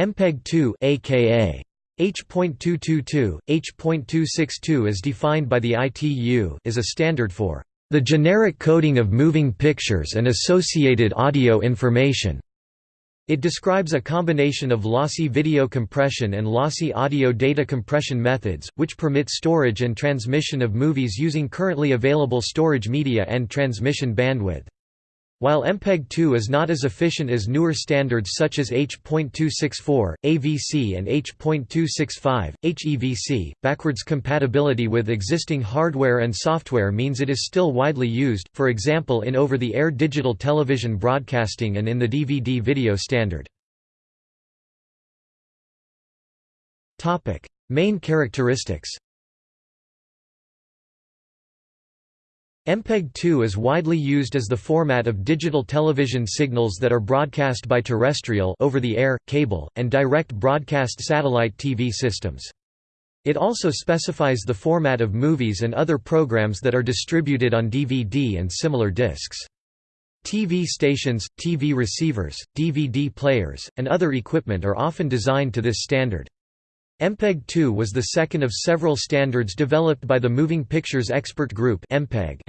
MPEG-2 aka H.222, H.262 as defined by the ITU is a standard for the generic coding of moving pictures and associated audio information. It describes a combination of lossy video compression and lossy audio data compression methods, which permit storage and transmission of movies using currently available storage media and transmission bandwidth. While MPEG-2 is not as efficient as newer standards such as H.264, AVC and H.265, HEVC, backwards compatibility with existing hardware and software means it is still widely used, for example in over-the-air digital television broadcasting and in the DVD video standard. Main characteristics MPEG-2 is widely used as the format of digital television signals that are broadcast by terrestrial over-the-air, cable, and direct broadcast satellite TV systems. It also specifies the format of movies and other programs that are distributed on DVD and similar discs. TV stations, TV receivers, DVD players, and other equipment are often designed to this standard. MPEG-2 was the second of several standards developed by the Moving Pictures Expert Group and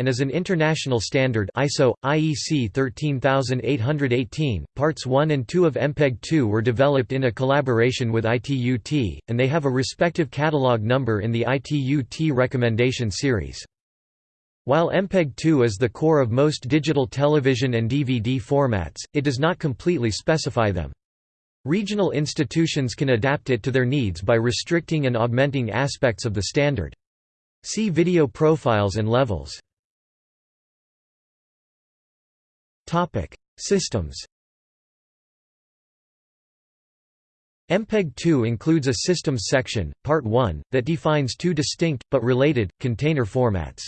is an international standard ISO, IEC 13818. Parts 1 and 2 of MPEG-2 were developed in a collaboration with ITUT, and they have a respective catalog number in the ITUT recommendation series. While MPEG-2 is the core of most digital television and DVD formats, it does not completely specify them. Regional institutions can adapt it to their needs by restricting and augmenting aspects of the standard. See video profiles and levels. Systems MPEG-2 includes a Systems section, Part 1, that defines two distinct, but related, container formats.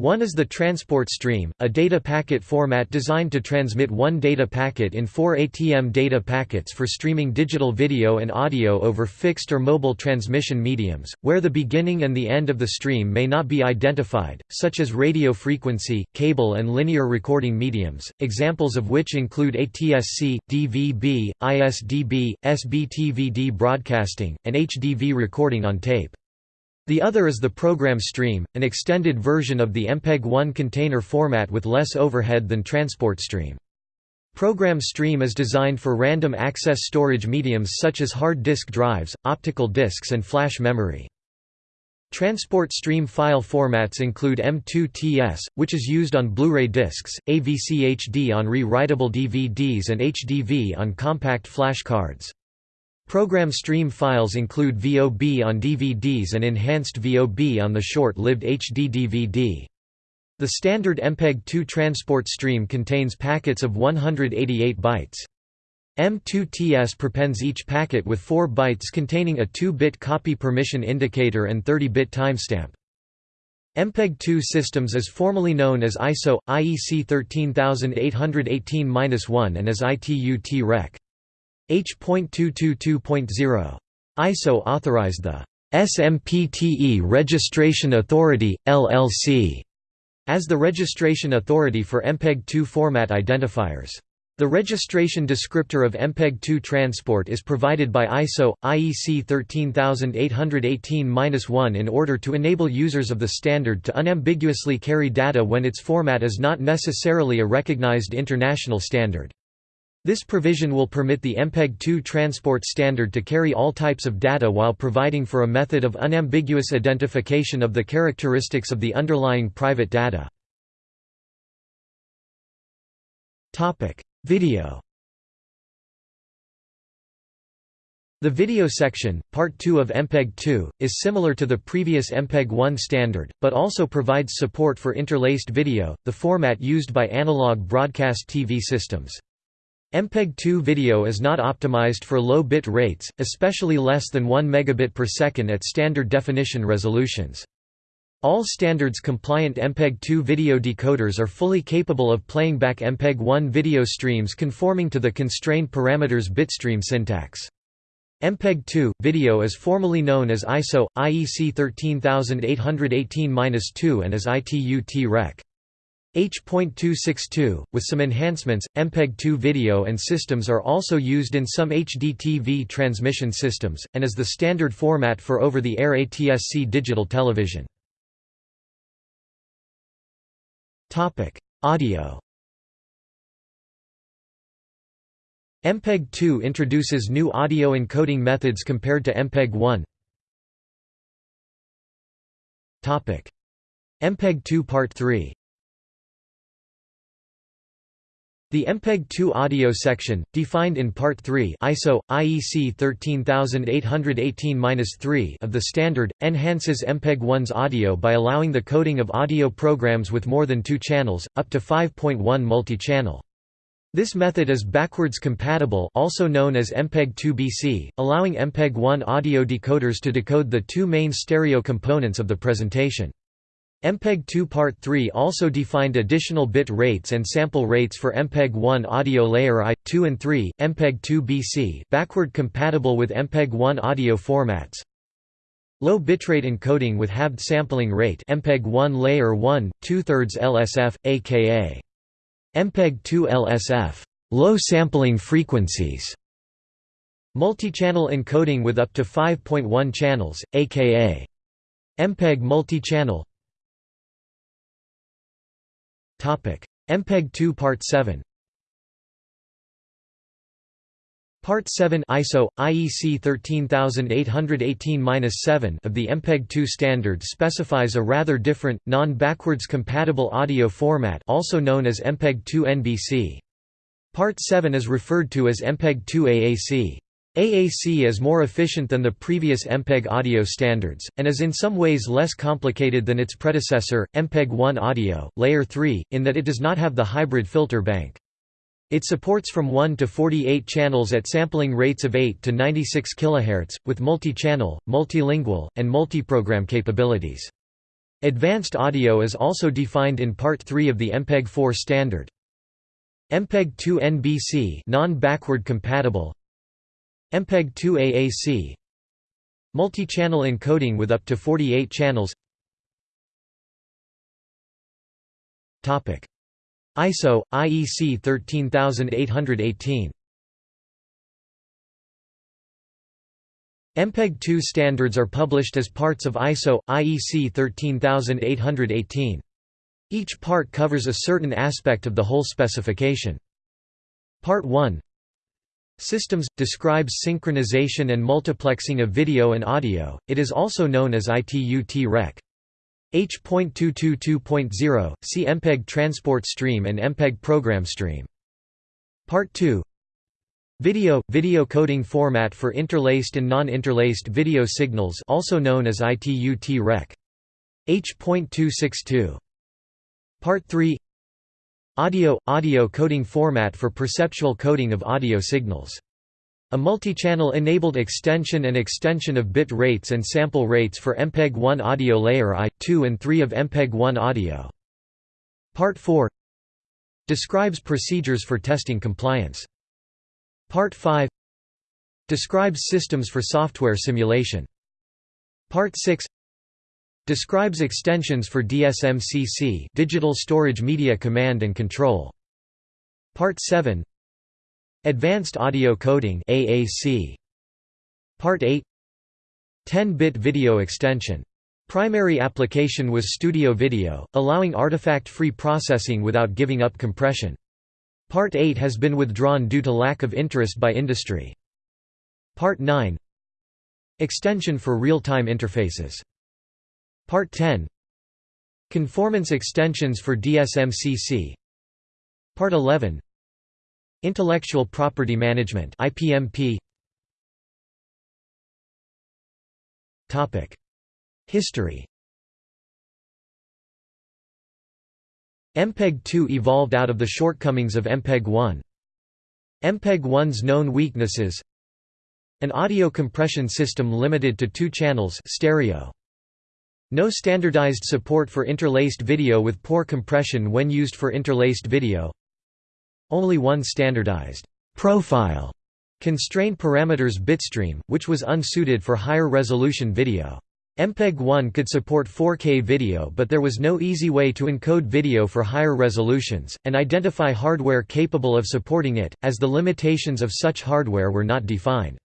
One is the transport stream, a data packet format designed to transmit one data packet in four ATM data packets for streaming digital video and audio over fixed or mobile transmission mediums, where the beginning and the end of the stream may not be identified, such as radio frequency, cable and linear recording mediums, examples of which include ATSC, DVB, ISDB, SBTVD broadcasting, and HDV recording on tape. The other is the program stream, an extended version of the MPEG-1 container format with less overhead than transport stream. Program stream is designed for random access storage mediums such as hard disk drives, optical disks and flash memory. Transport stream file formats include M2TS, which is used on Blu-ray discs, AVC-HD on rewritable DVDs and HDV on compact flash cards. Program stream files include VOB on DVDs and enhanced VOB on the short-lived HD DVD. The standard MPEG-2 transport stream contains packets of 188 bytes. M2TS prepends each packet with 4 bytes containing a 2-bit copy permission indicator and 30-bit timestamp. MPEG-2 systems is formally known as ISO, IEC 13818-1 and as ITU-T Rec. H.222.0. ISO authorized the SMPTE Registration Authority, LLC, as the registration authority for MPEG-2 format identifiers. The registration descriptor of MPEG-2 transport is provided by ISO, IEC 13818-1 in order to enable users of the standard to unambiguously carry data when its format is not necessarily a recognized international standard. This provision will permit the MPEG-2 transport standard to carry all types of data while providing for a method of unambiguous identification of the characteristics of the underlying private data. Video The video section, Part 2 of MPEG-2, is similar to the previous MPEG-1 standard, but also provides support for interlaced video, the format used by analog broadcast TV systems. MPEG-2 video is not optimized for low bit rates, especially less than 1 megabit per second at standard definition resolutions. All standards-compliant MPEG-2 video decoders are fully capable of playing back MPEG-1 video streams conforming to the constrained parameters bitstream syntax. MPEG-2 video is formally known as ISO IEC 13818-2 and as ITU-T Rec. H.262, with some enhancements, MPEG-2 video and systems are also used in some HDTV transmission systems, and is the standard format for over-the-air ATSC digital television. Audio. MPEG-2 introduces new audio encoding methods compared to MPEG-1 MPEG-2 Part 3 The MPEG-2 audio section, defined in Part 3 ISO, IEC 13818-3 of the standard, enhances MPEG-1's audio by allowing the coding of audio programs with more than two channels, up to 5.1 multi-channel. This method is backwards compatible also known as MPEG-2BC, allowing MPEG-1 audio decoders to decode the two main stereo components of the presentation. MPEG-2 Part 3 also defined additional bit rates and sample rates for MPEG-1 audio layer I, 2 and 3, MPEG-2 BC backward compatible with MPEG-1 audio formats. Low bitrate encoding with halved sampling rate MPEG-1 layer 1, 2 thirds LSF, aka MPEG-2 LSF low sampling frequencies. Multi-channel encoding with up to 5.1 channels, aka MPEG multi-channel MPEG-2 Part 7 Part 7 ISO IEC 13818-7 of the MPEG-2 standard specifies a rather different non-backwards compatible audio format also known as MPEG-2 NBC. Part 7 is referred to as MPEG-2 AAC. AAC is more efficient than the previous MPEG audio standards, and is in some ways less complicated than its predecessor, MPEG-1 Audio, Layer 3, in that it does not have the hybrid filter bank. It supports from 1 to 48 channels at sampling rates of 8 to 96 kHz, with multi-channel, multilingual, and multiprogram capabilities. Advanced audio is also defined in Part 3 of the MPEG-4 standard. MPEG-2 NBC non-backward compatible MPEG-2 AAC Multi-channel encoding with up to 48 channels ISO, IEC 13818 MPEG-2 standards are published as parts of ISO, IEC 13818. Each part covers a certain aspect of the whole specification. Part 1 Systems – describes synchronization and multiplexing of video and audio, it is also known as ITU-T-Rec. H.222.0, see MPEG transport stream and MPEG program stream. Part 2 Video – video coding format for interlaced and non-interlaced video signals also known as ITU-T-Rec. H.262. Part 3 Audio – audio coding format for perceptual coding of audio signals. A multi-channel enabled extension and extension of bit rates and sample rates for MPEG-1 audio layer I, 2 and 3 of MPEG-1 audio. Part 4 Describes procedures for testing compliance. Part 5 Describes systems for software simulation. Part 6 Describes extensions for DSMCC Digital Storage Media Command and Control. Part 7 Advanced Audio Coding AAC. Part 8 10-bit video extension. Primary application was studio video, allowing artifact-free processing without giving up compression. Part 8 has been withdrawn due to lack of interest by industry. Part 9 Extension for real-time interfaces Part 10 Conformance extensions for DSMCC Part 11 Intellectual Property Management IPMP Topic. History. MPEG-2 evolved out of the shortcomings of MPEG-1. MPEG-1's known weaknesses. An audio compression system limited to two channels stereo. No standardized support for interlaced video with poor compression when used for interlaced video. Only one standardized profile constrained parameters bitstream, which was unsuited for higher resolution video. MPEG-1 could support 4K video but there was no easy way to encode video for higher resolutions, and identify hardware capable of supporting it, as the limitations of such hardware were not defined.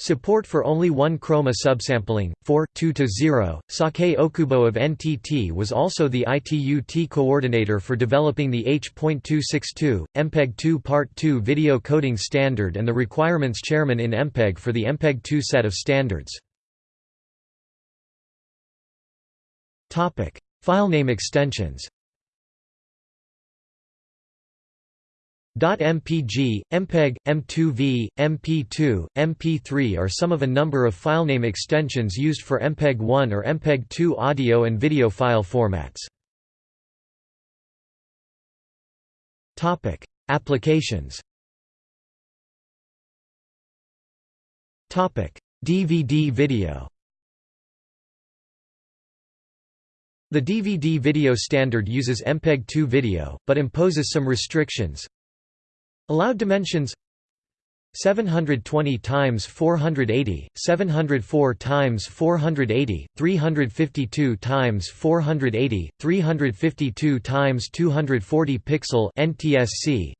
Support for only one chroma subsampling, 4, 2-0, Sakae Okubo of NTT was also the ITU-T coordinator for developing the H.262, MPEG-2 Part 2 video coding standard and the requirements chairman in MPEG for the MPEG-2 set of standards. Topic: Filename extensions. .mpg, MPEG, M2V, MP2, MP3 are some of a number of filename extensions used for MPEG-1 or MPEG-2 audio and video file formats. Topic: Applications. Topic: DVD video. The DVD video standard uses MPEG-2 video, but imposes some restrictions. Allowed dimensions 720 times 480, 704 times 480, 352 times 480, 352 times 240 pixel NTSC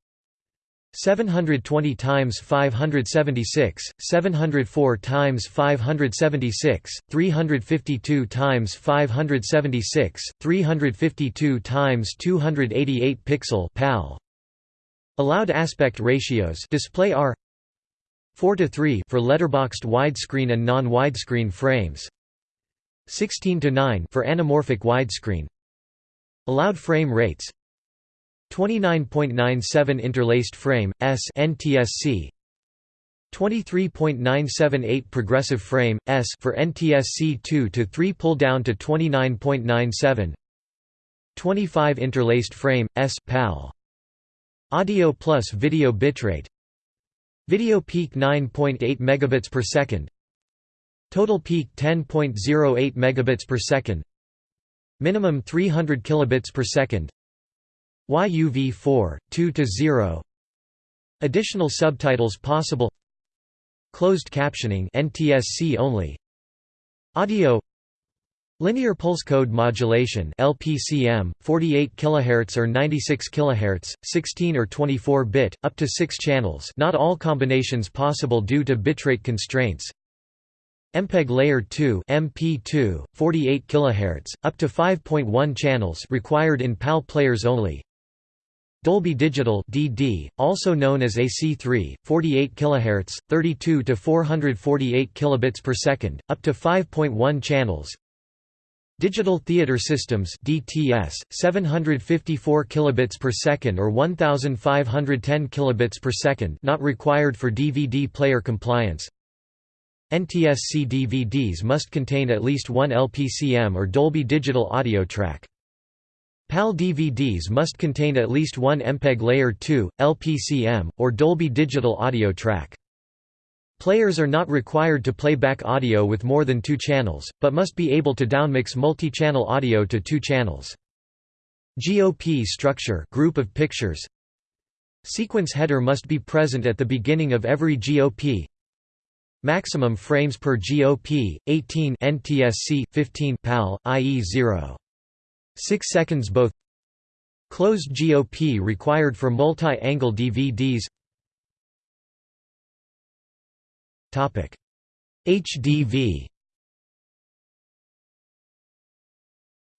720 times 576, 704 times 576, 352 times 576, 352 times 288 pixel PAL. Allowed aspect ratios display are 4 to 3 for letterboxed widescreen and non-widescreen frames. 16 to 9 for anamorphic widescreen. Allowed frame rates 29.97 interlaced frame S NTSC 23.978 progressive frame S for NTSC 2 to 3 pull down to 29.97 25 interlaced frame S PAL Audio plus video bitrate Video peak 9.8 megabits per second Total peak 10.08 megabits per second Minimum 300 kilobits per second YUV4, 2 to 0. Additional subtitles possible. Closed captioning NTSC only. Audio Linear pulse code modulation LPCM 48 kHz or 96 kHz 16 or 24 bit up to 6 channels. Not all combinations possible due to bitrate constraints. MPEG layer 2 MP2 48 kHz up to 5.1 channels required in PAL players only. Dolby Digital (DD), also known as AC3, 48 kHz, 32 to 448 kilobits per second, up to 5.1 channels. Digital Theater Systems (DTS), 754 kilobits per second or 1510 kilobits per second, not required for DVD player compliance. NTSC DVDs must contain at least one LPCM or Dolby Digital audio track. PAL DVDs must contain at least one MPEG Layer 2, LPCM, or Dolby Digital audio track. Players are not required to play back audio with more than two channels, but must be able to downmix multi-channel audio to two channels. GOP structure group of pictures Sequence header must be present at the beginning of every GOP Maximum frames per GOP, 18 NTSC, 15 PAL, i.e. 0. 6 seconds both Closed GOP required for multi-angle DVDs HDV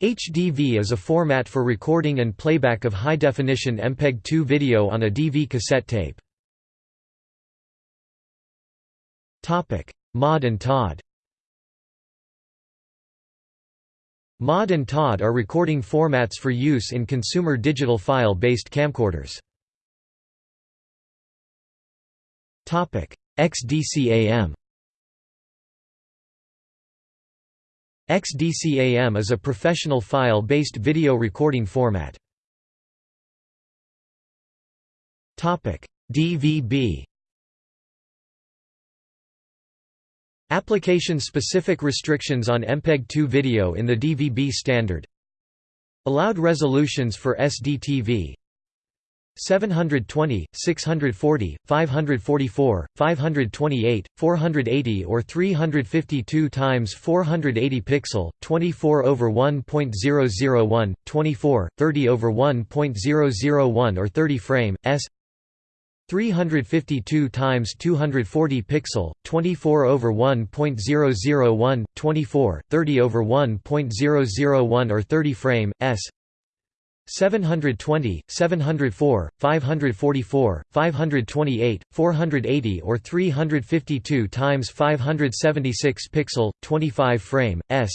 HDV is a format for recording and playback of high-definition MPEG-2 video on a DV cassette tape. Topic: Mod and TOD MOD and TOD are recording formats for use in consumer digital file-based camcorders. XDCAM XDCAM is a professional file-based video recording format. DVB Application-specific restrictions on MPEG-2 video in the DVB standard. Allowed resolutions for SDTV 720, 640, 544, 528, 480 or 352 times 480 pixel, 24 over 1.001, 24, 30 over 1.001 or 30 frame, s. 352 times 240 pixel, 24 over 1.001, 24, 30 over 1.001 or 30 frame, s 720, 704, 544, 528, 480 or 352 times 576 pixel 25 frame s.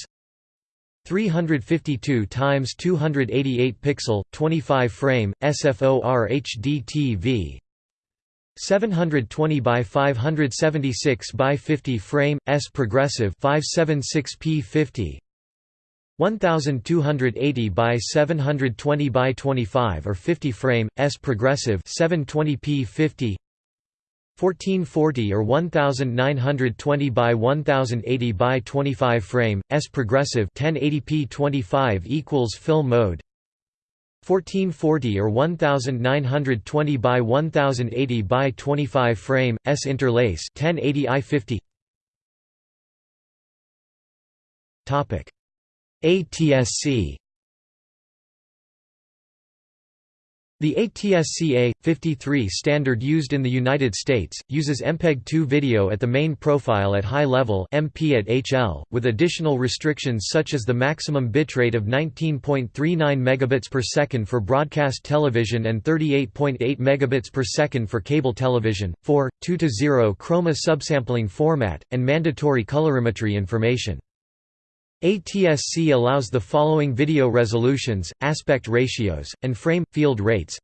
352 times 288 pixel 25 frame SFOR HD TV 720 by 576 by 50 frame S progressive 576p 50 1280 by 720 by 25 or 50 frame S progressive 720p 50 1440 or 1920 by 1080 by 25 frame S progressive 1080p 25 equals film mode 1440 or 1920 by 1080 by 25 frame S interlace 1080 i50 topic ATSC The ATSC A53 standard used in the United States, uses MPEG-2 video at the main profile at high level MP at HL, with additional restrictions such as the maximum bitrate of 19.39 megabits per second for broadcast television and 38.8 megabits per second for cable television, 4, 2-0 chroma subsampling format, and mandatory colorimetry information. ATSC allows the following video resolutions, aspect ratios, and frame field rates.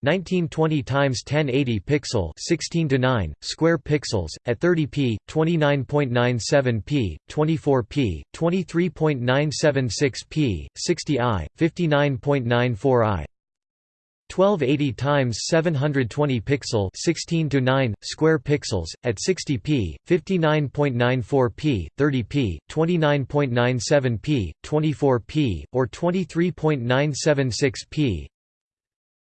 1920 x 1080 pixel 16 to 9 square pixels at 30p 29.97p 24p 23.976p 60i 59.94i 1280 times 720 pixel 16 to 9 square pixels at 60p 59.94p 30p 29.97p 24p or 23.976p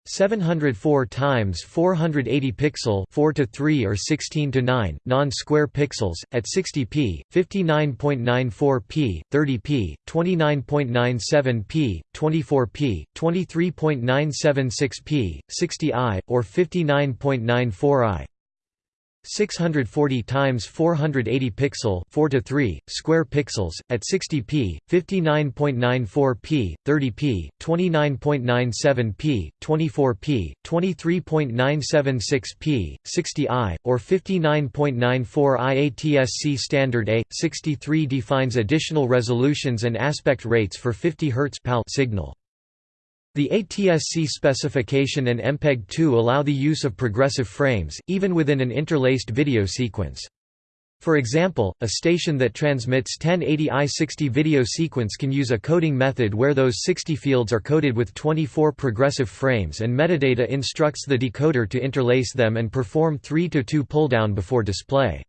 704 times 480 pixel 4 to 3 or 16 to 9 non-square pixels at 60p 59.94p 30p 29.97p 24p 23.976p 60i or 59.94i 640 times 480 pixel 4 to 3 square pixels at 60p 59.94p 30p 29.97p 24p 23.976p 60i or 59.94 IATSC standard A 63 defines additional resolutions and aspect rates for 50 Hz PAL signal the ATSC specification and MPEG-2 allow the use of progressive frames, even within an interlaced video sequence. For example, a station that transmits 1080i60 video sequence can use a coding method where those 60 fields are coded with 24 progressive frames and metadata instructs the decoder to interlace them and perform 3 to 2 pulldown before display.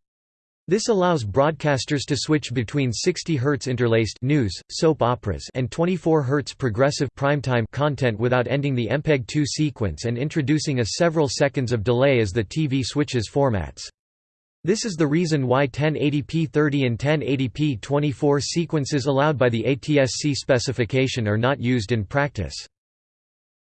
This allows broadcasters to switch between 60 Hz interlaced news, soap operas and 24 Hz progressive primetime content without ending the MPEG-2 sequence and introducing a several seconds of delay as the TV switches formats. This is the reason why 1080p 30 and 1080p 24 sequences allowed by the ATSC specification are not used in practice.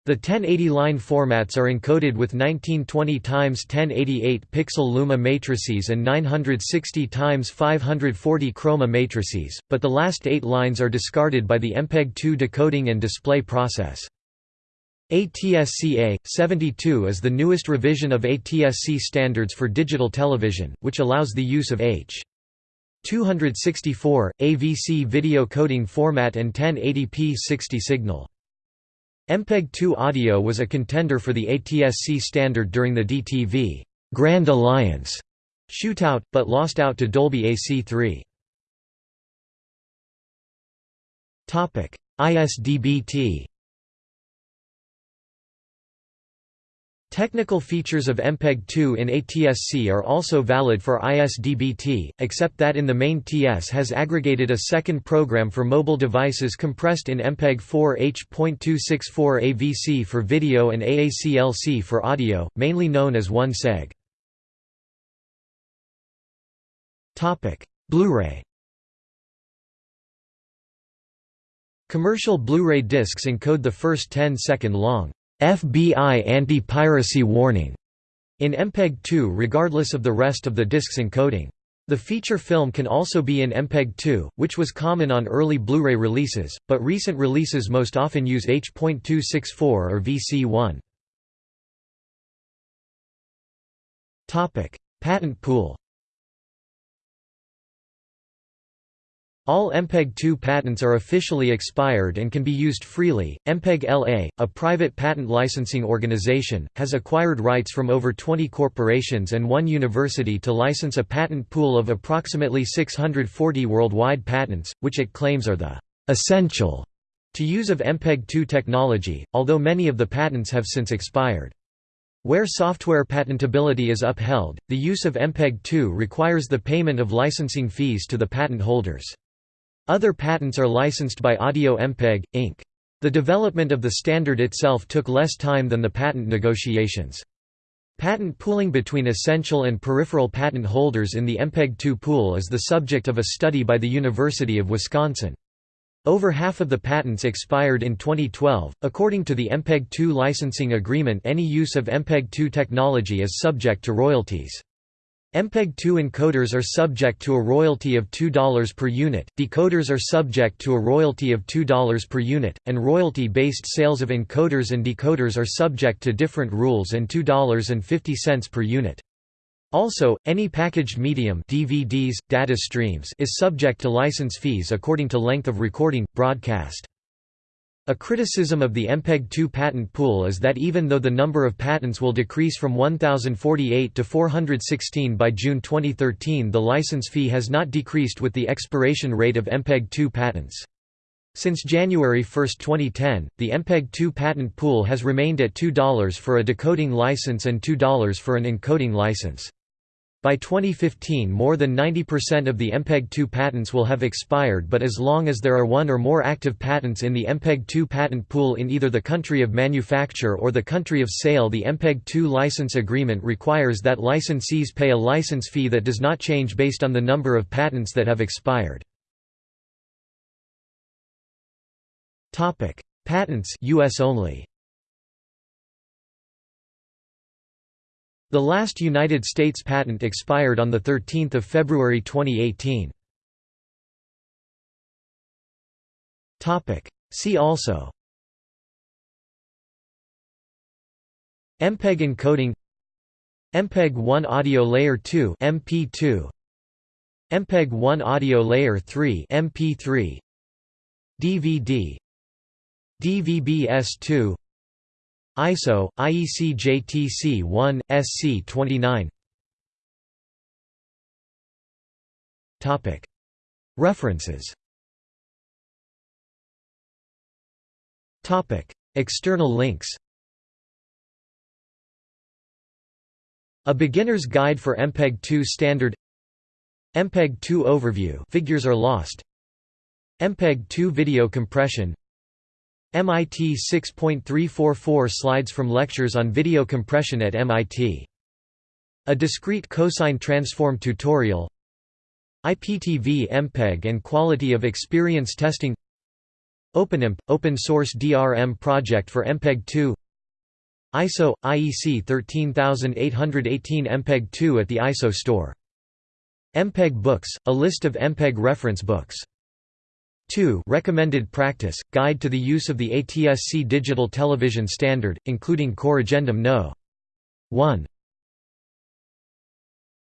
The 1080 line formats are encoded with 1920 x 1088 pixel luma matrices and 960 x 540 chroma matrices, but the last eight lines are discarded by the MPEG-2 decoding and display process. ATSC A72 is the newest revision of ATSC standards for digital television, which allows the use of H. 264, AVC video coding format and 1080p 60 signal. MPEG-2 audio was a contender for the ATSC standard during the DTV Grand Alliance shootout, but lost out to Dolby AC3. ISDBT Technical features of MPEG-2 in ATSC are also valid for ISDBT, except that in the main TS has aggregated a second program for mobile devices compressed in MPEG-4 H.264 AVC for video and AACLC for audio, mainly known as 1seg. Blu-ray Commercial Blu-ray discs encode the first 10-second long FBI anti-piracy warning in MPEG-2 regardless of the rest of the disc's encoding. The feature film can also be in MPEG-2, which was common on early Blu-ray releases, but recent releases most often use H.264 or VC1. Patent pool All MPEG-2 patents are officially expired and can be used freely. MPEG-LA, a private patent licensing organization, has acquired rights from over 20 corporations and one university to license a patent pool of approximately 640 worldwide patents, which it claims are the essential to use of MPEG-2 technology, although many of the patents have since expired. Where software patentability is upheld, the use of MPEG-2 requires the payment of licensing fees to the patent holders. Other patents are licensed by Audio MPEG, Inc. The development of the standard itself took less time than the patent negotiations. Patent pooling between essential and peripheral patent holders in the MPEG-2 pool is the subject of a study by the University of Wisconsin. Over half of the patents expired in 2012. According to the MPEG-2 licensing agreement, any use of MPEG-2 technology is subject to royalties. MPEG-2 encoders are subject to a royalty of $2 per unit, decoders are subject to a royalty of $2 per unit, and royalty-based sales of encoders and decoders are subject to different rules and $2.50 per unit. Also, any packaged medium DVDs, data streams is subject to license fees according to length of recording, broadcast. A criticism of the MPEG-2 patent pool is that even though the number of patents will decrease from 1,048 to 416 by June 2013 the license fee has not decreased with the expiration rate of MPEG-2 patents. Since January 1, 2010, the MPEG-2 patent pool has remained at $2 for a decoding license and $2 for an encoding license. By 2015 more than 90% of the MPEG-2 patents will have expired but as long as there are one or more active patents in the MPEG-2 patent pool in either the country of manufacture or the country of sale the MPEG-2 license agreement requires that licensees pay a license fee that does not change based on the number of patents that have expired. Patents US only The last United States patent expired on 13 February 2018. See also. MPEG encoding. MPEG-1 Audio Layer 2 MP2 MPEG-1 Audio Layer 3 MP3 DVD DVB-S2 ISO, IEC JTC 1, SC 29 References. External links. A Beginner's Guide for MPEG-2 Standard. MPEG-2 Overview. Figures are lost. MPEG-2 Video Compression MIT 6.344 slides from lectures on video compression at MIT. A discrete cosine transform tutorial. IPTV MPEG and quality of experience testing. OpenIPMP – open source DRM project for MPEG-2 ISO – IEC 13818 MPEG-2 at the ISO store. MPEG Books – a list of MPEG reference books 2 Recommended Practice – Guide to the use of the ATSC digital television standard, including Corrigendum No. 1.